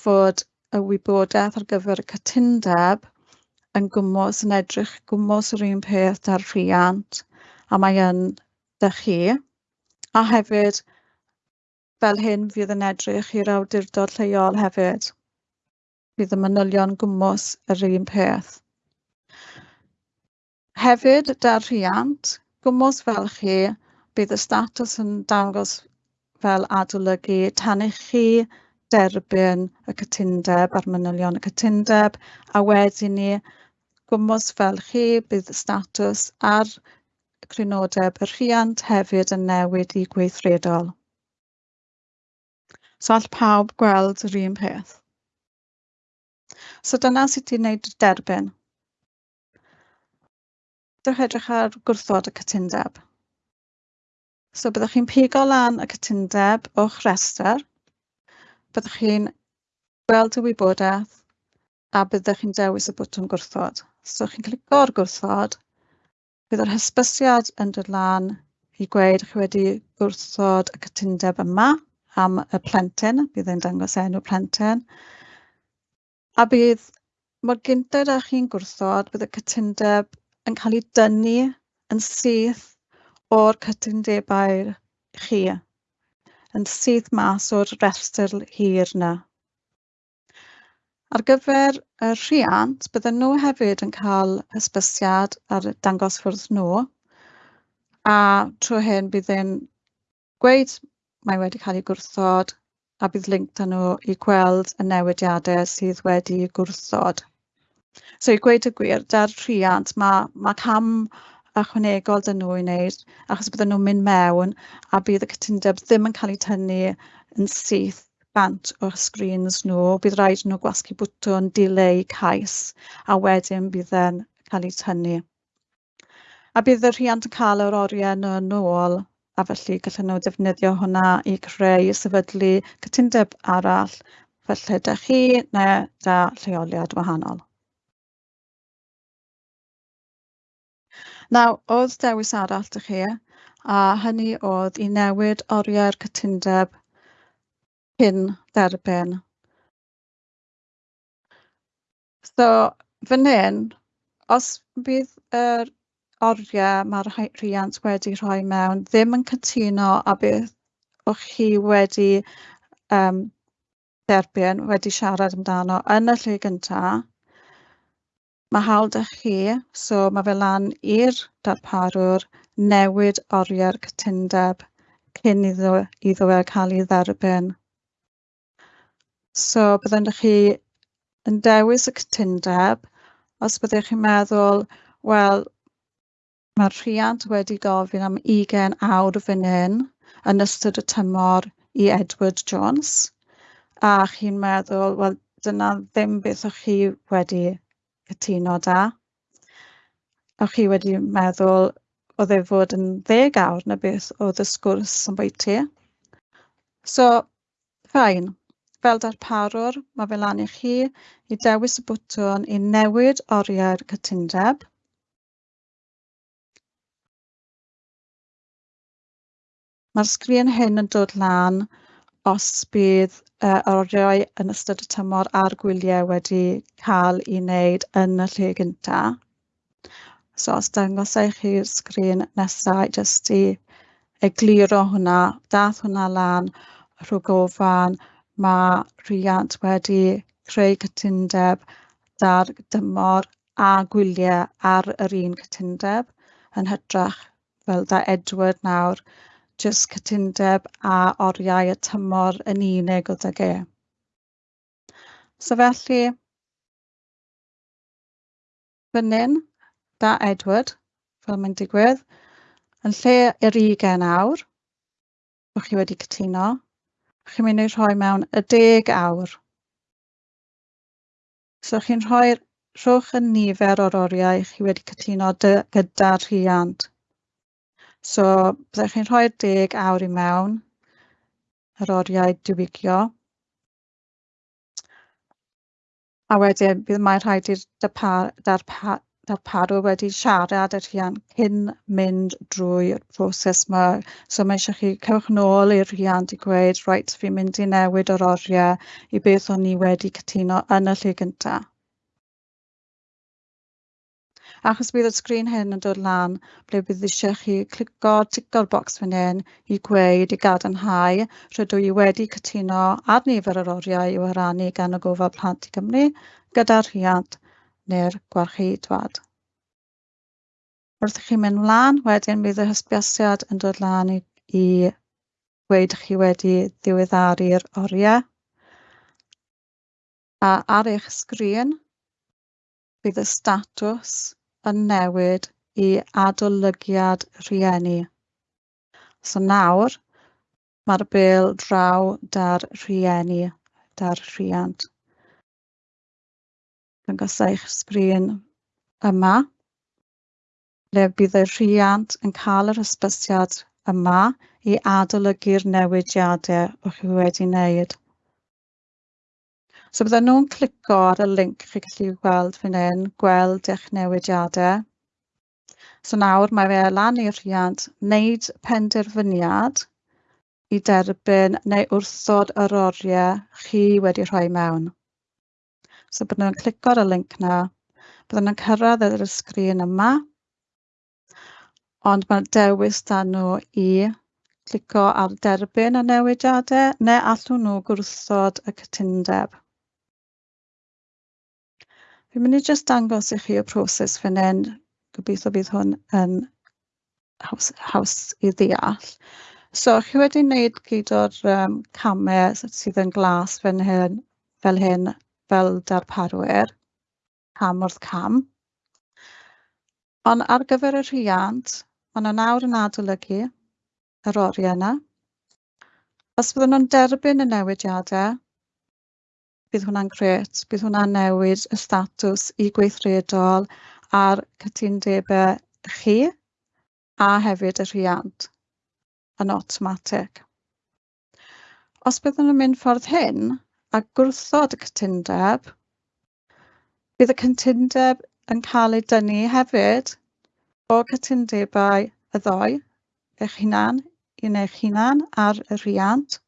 fod y wybodaeth ar gyfer y cytundeb yn gwmws yn edrych gwmws yr un peth da'r rhiant a mae yn dy chi. A hefyd fel hyn fydd yn edrych i'r awdurdod lleol hefyd. Bydd y manylion gwmws yr un peth. Hefyd, da'r rhiant, gwmws fel chi, bydd y statws yn dangos fel adolygu tan i chi derbyn y cytundeb a'r manylion y cytundeb a wedyn ni gwmws fel chi bydd statws ar crynodeb y rhiant hefyd yn newid i gweithredol. So all pawb gweld yr un peth. So dyna sut i wneud derbyn. Dewch edrych ar gwrthod y cytundeb. So byddwch chi'n pigo lan y cytundeb o'ch rhestr. byddwch chi'n gweld y wybodaeth a byddwch chi'n dewis y bwtwm gwrthod. So chi'n clico ar gwrthod, bydd yr hysbysiad yn dod lan i gweud chi wedi gwrthod y cytundeb yma am y plentyn, bydd e'n dangos enw plentyn. A bydd mor gynted â chi'n gwrthod, bydd y cytundeb yn cael ei dynnu yn syth o'r cytundebau chi, yn syth mas o'r restr hir yna. Ar gyfer y rhiant, bydden nhw hefyd yn cael hysbysiad ar dangos wrth nhw a trwy hyn bydd e'n gweud mae wedi cael ei gwrthod a bydd link dan nhw i gweld y newidiadau sydd wedi ei gwrthod. So i gweud y gwir, da'r rhiant mae, mae cam ychwanegol dyn nhw i wneud achos bydden nhw'n mynd mewn a bydd y cytundeb ddim yn cael ei tynnu yn syth bant o'r sgrins nhw, bydd rhaid nhw gwasgu bwtwn dileu cais a wedyn bydd e'n cael ei tynnu. A bydd y rhiant yn cael yr oriau nhw yn ôl a felly gallen nhw defnyddio hwnna i creu sefydlu cytundeb arall felly da chi neu da lleoliad wahanol. Naw, oedd dewis arall dych chi, a hynny oedd i newid oriau'r cytundeb cyn derben. So fan hyn, os bydd yr oriau mae'r rhiant wedi rhoi mewn ddim yn cytuno a beth o'ch chi wedi um, derbyn, wedi siarad amdano yn y lle gyntaf, mae hawl dych chi, so mae fe lan i'r darparwr newid oriau'r cytundeb cyn iddo, iddo fe cael ei dderbyn. So byddwn chi yn dewis y cytundeb os byddech chi'n meddwl, wel, mae'r rhiant wedi gofyn am 20 awr fan hyn yn ystod y tymor i Edward Jones, a chi'n meddwl, wel, dyna ddim beth o'ch chi wedi cytuno da. O'ch chi wedi meddwl, oedd e fod yn 10 awr na beth oedd y sgwrs yn bwyty. So, fine. Fel darparwr, mae fe lan i chi i dewis y bwtwn i newid oriau'r cytundeb. Mae'r sgrin hyn yn dod lan os bydd uh, oriau yn ystod y tymor a'r gwyliau wedi cael ei wneud yn y lle gyntaf. So os dangosau chi'r sgrin nesaf, jyst i egluro hwnna, dath hwnna lan rhwg ofan, mae rhiant wedi creu cytundeb dar dymor a gwyliau ar yr un cytundeb yn hytrach fel da Edward nawr, jyst cytundeb a oriau y tymor yn unig o e. So felly, fan hyn, da Edward, fel mae'n digwydd, yn lle yr ugen awr, o'ch chi wedi cytuno, chi'n mynd i rhoi mewn y deg awr. So chi'n rhoi rhwch y nifer o'r oriau chi wedi cytuno gyda'r rhiant. So byddech chi'n rhoi'r deg awr i mewn yr oriau diwygio. A wedyn bydd mae'n rhaid i'r fel Paro wedi siarad â rhian cyn mynd drwy'r broses yma. So mae eisiau chi cewch nôl i'r rhiant i gweud, reit, fi'n mynd i newid yr oriau i beth o'n i wedi cytuno yn y lle gyntaf. Achos bydd y sgrin hyn yn dod lan ble bydd eisiau chi clico tico'r bocs fan hyn i gweud i gadarnhau rydw i wedi cytuno ar nifer yr oriau i'w haranu gan y gofal plant i Gymru gyda'r rhiant neu'r gwarcheidwad. Wrth i chi mynd mlaen, wedyn bydd y hysbysiad yn dod lan i, i gweud chi wedi ddiweddaru'r oriau. A ar eich sgrin, bydd y statws yn newid i adolygiad rhieni. So nawr, mae'r bil draw da'r rhieni, da'r rhiant. Dangosa eich sbrin yma le bydd y rhiant yn cael yr hysbysiad yma i adolygu'r newidiadau o'ch chi wedi wneud. So bydden nhw'n clico ar y link chi gallu gweld fan hyn, gweld eich newidiadau. So nawr mae fe lan i'r rhiant wneud penderfyniad i derbyn neu wrthod yr oriau chi wedi rhoi mewn. So byddwn nhw'n clicio ar y link 'na, byddwn nhw'n cyrraedd yr sgrin yma, ond mae'r dewis 'da nhw i clico ar derbyn y newidiadau neu allwn nhw gwrthod y cytundeb. Fi'n mynd i jyst dangos i chi y proses fan hyn. Gobeithio bydd hwn yn haws, haws i ddeall. So, chi wedi wneud gyd o'r um, camau sydd yn glas fan hyn, fel hyn fel darparwyr, cam wrth cam. Ond ar gyfer y rhiant, maen nhw nawr yn adolygu yr oriau yna. Os bydden nhw'n derbyn y newidiadau, bydd hwnna'n gret, bydd hwnna'n newid y statws i gweithredol a'r cytundebau chi a hefyd y rhiant yn automatic. Os byddwn nhw'n mynd ffordd hyn, a gwrthod y cytundeb. Bydd y cytundeb yn cael ei dynnu hefyd o cytundebau y ddoi, eich hunan, un eich hunan a'r y rhiant.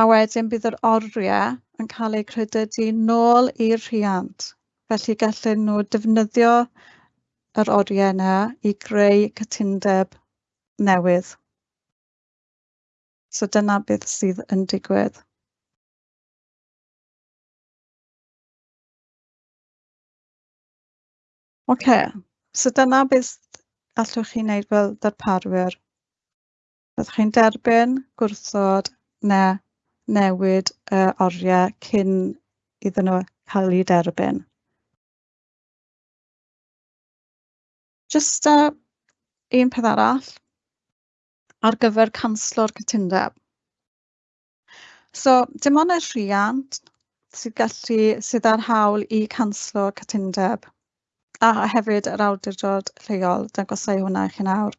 A wedyn bydd yr oriau yn cael eu credydu nôl i'r rhiant. Felly gallen nhw defnyddio yr oriau yna i greu cytundeb newydd. So dyna beth sydd yn digwydd. Ocê so dyna beth allwch chi wneud fel ddarparwyr. Byddwch chi'n derbyn, gwrthod neu newid y oriau cyn iddyn nhw cael eu derbyn. Jyst uh, un peth arall ar gyfer canslo'r cytundeb. So dim ond y rhiant sydd gallu sydd ar hawl i canslo cytundeb. A hefyd yr awdurdod lleol dangosai hwnna i chi nawr.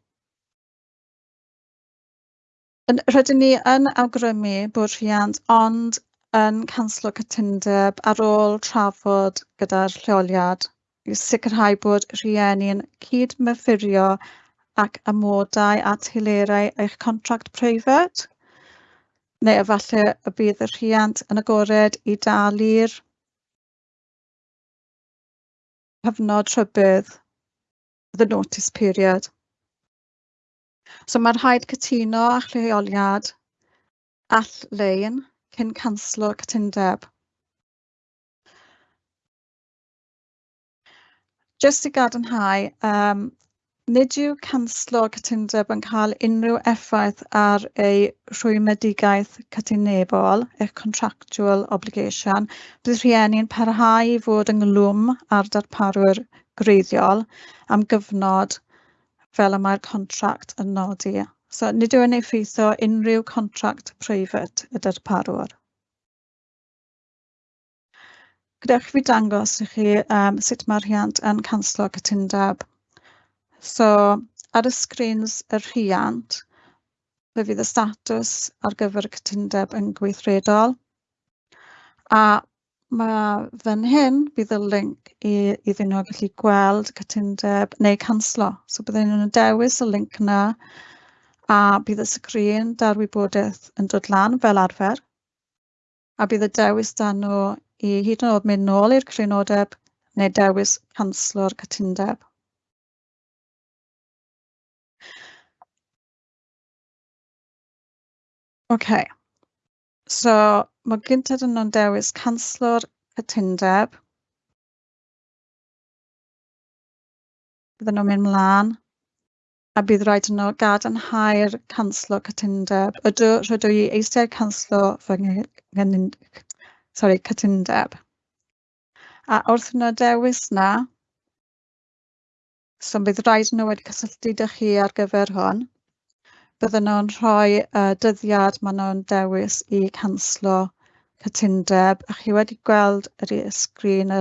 Yn, rydyn ni yn awgrymu bod rhiant ond yn canslo cytundeb ar ôl trafod gyda'r lleoliad i sicrhau bod rhieni'n cydmyffurio ac amodau a telerau eich contract preifat, neu efallai y bydd y rhiant yn agored i dalu'r cyfnod rhybudd the notice period. So mae rhaid cytuno a lleoliad all lein cyn canslo cytundeb. Jyst i gadarnhau, um, Nid yw canslo cytundeb yn cael unrhyw effaith ar ei rhwymedigaeth cytunebol, eich contractual obligation, bydd rhieni'n parhau i fod ynghlwm ar darparwyr greiddiol am gyfnod fel y mae'r contract yn nodi. So, nid yw'n effeithio unrhyw contract preifat y darparwr. Gadewch fi dangos i chi um, sut mae'r rhiant yn canslo cytundeb. So ar y sgrins y rhiant, fe fydd y statws ar gyfer y cytundeb yn gweithredol. A mae fan hyn bydd y link i, iddyn nhw gallu gweld cytundeb neu canslo. So byddwn nhw'n dewis y link yna a bydd y sgrin da'r wybodaeth yn dod lan fel arfer. A bydd y dewis dan nhw i hyd yn oed mynd nôl i'r crynodeb neu dewis canslo'r cytundeb. Ocê. So, mae ma' yn yno'n dewis canslo'r cytundeb. Bydden nhw'n mynd mlaen, a bydd rhaid i nhw gadarnhau'r canslo cytundeb. Ydw rydw i eistedd canslo fy sorry, cytundeb. A wrth i nhw dewis 'na, so bydd rhaid nhw wedi cysylltu 'da chi ar gyfer hwn bydden nhw'n rhoi uh, dyddiad maen nhw'n dewis i canslo cytundeb. A chi wedi gweld yr sgrin y,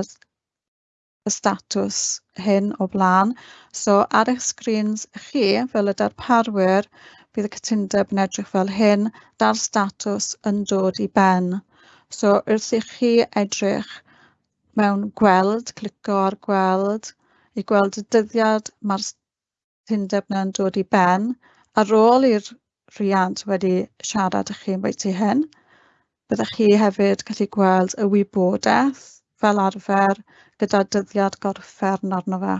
y statws hyn o blaen. So ar eich sgrins chi, fel y darparwyr, bydd y cytundeb yn edrych fel hyn, da'r statws yn dod i ben. So wrth i chi edrych mewn gweld, clico ar gweld, i gweld y dyddiad mae'r cytundeb yna'n dod i ben, ar ôl i'r rhiant wedi siarad â chi am bwyty hyn, byddwch chi hefyd gallu gweld y wybodaeth fel arfer gyda dyddiad gorffern arno fe.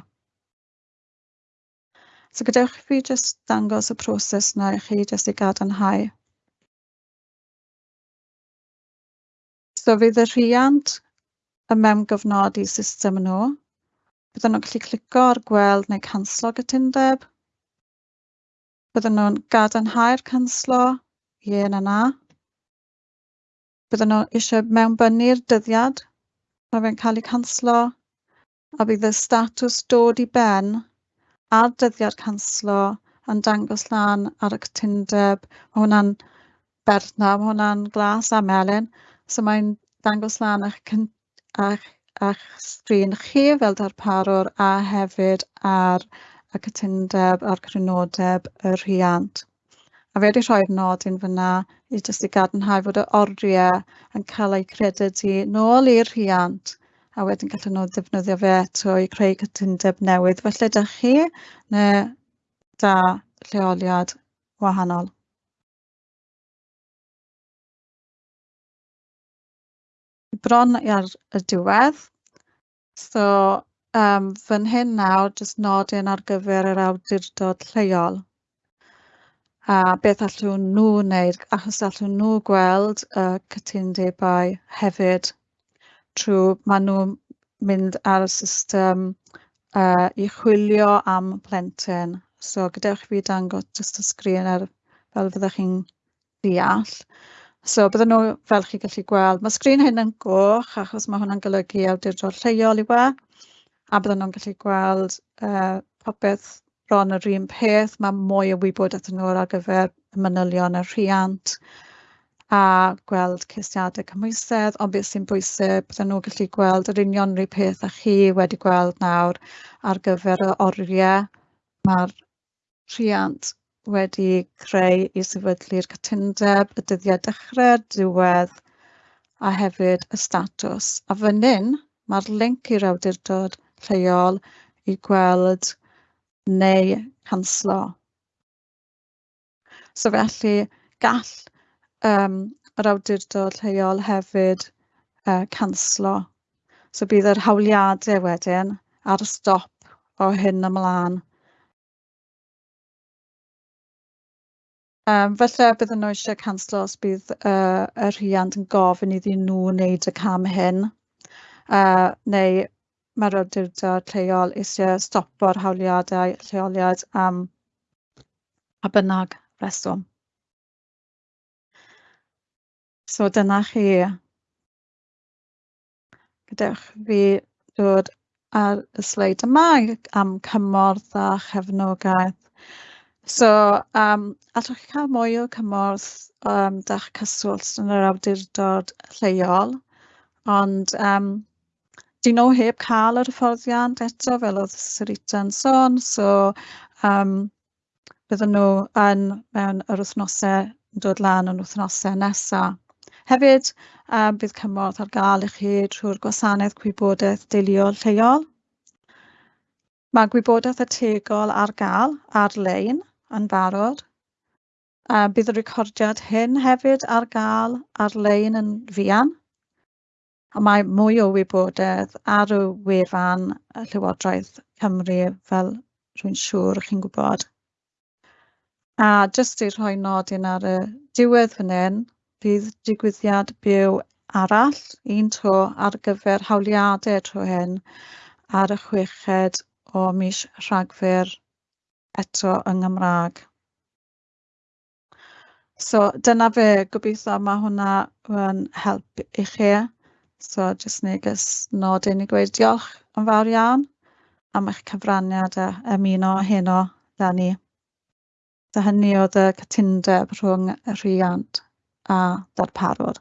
So gadewch fi jyst dangos y proses yna i chi jyst i gadarnhau. So fydd y rhiant y mewn gofnodi system nhw. Bydden nhw'n gallu clico ar gweld neu canslo gytundeb, Bydden nhw'n gadarnhau'r canslo, ie na na. Bydden nhw eisiau mewnbynnu'r dyddiad mae fe'n cael ei canslo a bydd y statws dod i ben a'r dyddiad canslo yn dangos lan ar y cytundeb. Mae hwnna'n berthna, mae hwnna'n glas a melyn. So mae'n dangos lan eich, eich, eich sgrin chi fel darparwr a hefyd ar y cytundeb a'r crynodeb y rhiant. A fe wedi rhoi'r nodyn fyna i jyst i gadarnhau fod y oriau yn cael eu credydu nôl i'r rhiant a wedyn gallen nhw ddefnyddio fe eto i creu cytundeb newydd. Felly da chi neu da lleoliad wahanol. bron ar y diwedd. So um, fan hyn nawr jyst nodyn ar gyfer yr awdurdod lleol a beth allwn nhw wneud achos allwn nhw gweld y uh, cytundebau hefyd trwy maen nhw'n mynd ar y system uh, i chwilio am plentyn. So gadewch fi dangos jyst y sgrin ar, fel fyddwch chi'n deall. So bydden nhw fel chi gallu gweld, mae sgrin hyn yn goch achos mae hwnna'n golygu awdurdod lleol i we a bydden nhw'n gallu gweld uh, popeth bron yr un peth. Mae mwy o wybodaeth yn ôl ar gyfer y manylion y rhiant a gweld cysiadau cymwysedd, ond beth sy'n bwysig, bydden nhw'n gallu gweld yr union rhyw peth a chi wedi gweld nawr ar gyfer y oriau mae'r rhiant wedi creu i sefydlu'r cytundeb, y dyddiau dechrau, diwedd a hefyd y statws. A fan hyn, mae'r link i'r awdurdod lleol i gweld neu canslo. So felly gall um, yr awdurdod lleol hefyd uh, canslo. So bydd yr hawliadau wedyn ar y stop o hyn ymlaen. Um, felly bydden nhw eisiau canslo os bydd uh, y rhiant yn gofyn iddyn nhw wneud y cam hyn uh, neu mae'r awdurdod lleol eisiau stopo'r hawliadau lleoliad am a bynnag reswm. So dyna chi. Gadewch fi dod ar y sleid yma am cymorth a chefnogaeth. So, um, allwch chi cael mwy o cymorth um, da'ch cyswllt yn yr awdurdod lleol, ond um, 'dyn nhw heb cael yr hyfforddiant eto fel oedd Sarita'n sôn, so um, bydden nhw yn mewn yr wythnosau, yn dod lan yn wythnosau nesaf. Hefyd, um, bydd cymorth ar gael i chi trwy'r gwasanaeth gwybodaeth deuluol lleol. Mae gwybodaeth y tegol ar gael ar-lein yn barod. Um, bydd y recordiad hyn hefyd ar gael ar-lein yn fuan mae mwy o wybodaeth ar y wefan y Llywodraeth Cymru fel rwy'n siŵr chi'n gwybod. A jyst i rhoi nodyn ar y diwedd fan hyn, bydd digwyddiad byw arall un tro ar gyfer hawliadau tro hyn ar y chweched o mis Rhagfyr eto yng Nghymraeg. So dyna fe, gobeithio mae hwnna yn help i chi. So jyst neges nodyn i gweud diolch yn fawr iawn am eich cyfraniad a ymuno heno da ni. So hynny oedd y cytundeb rhwng y rhiant a darparwr.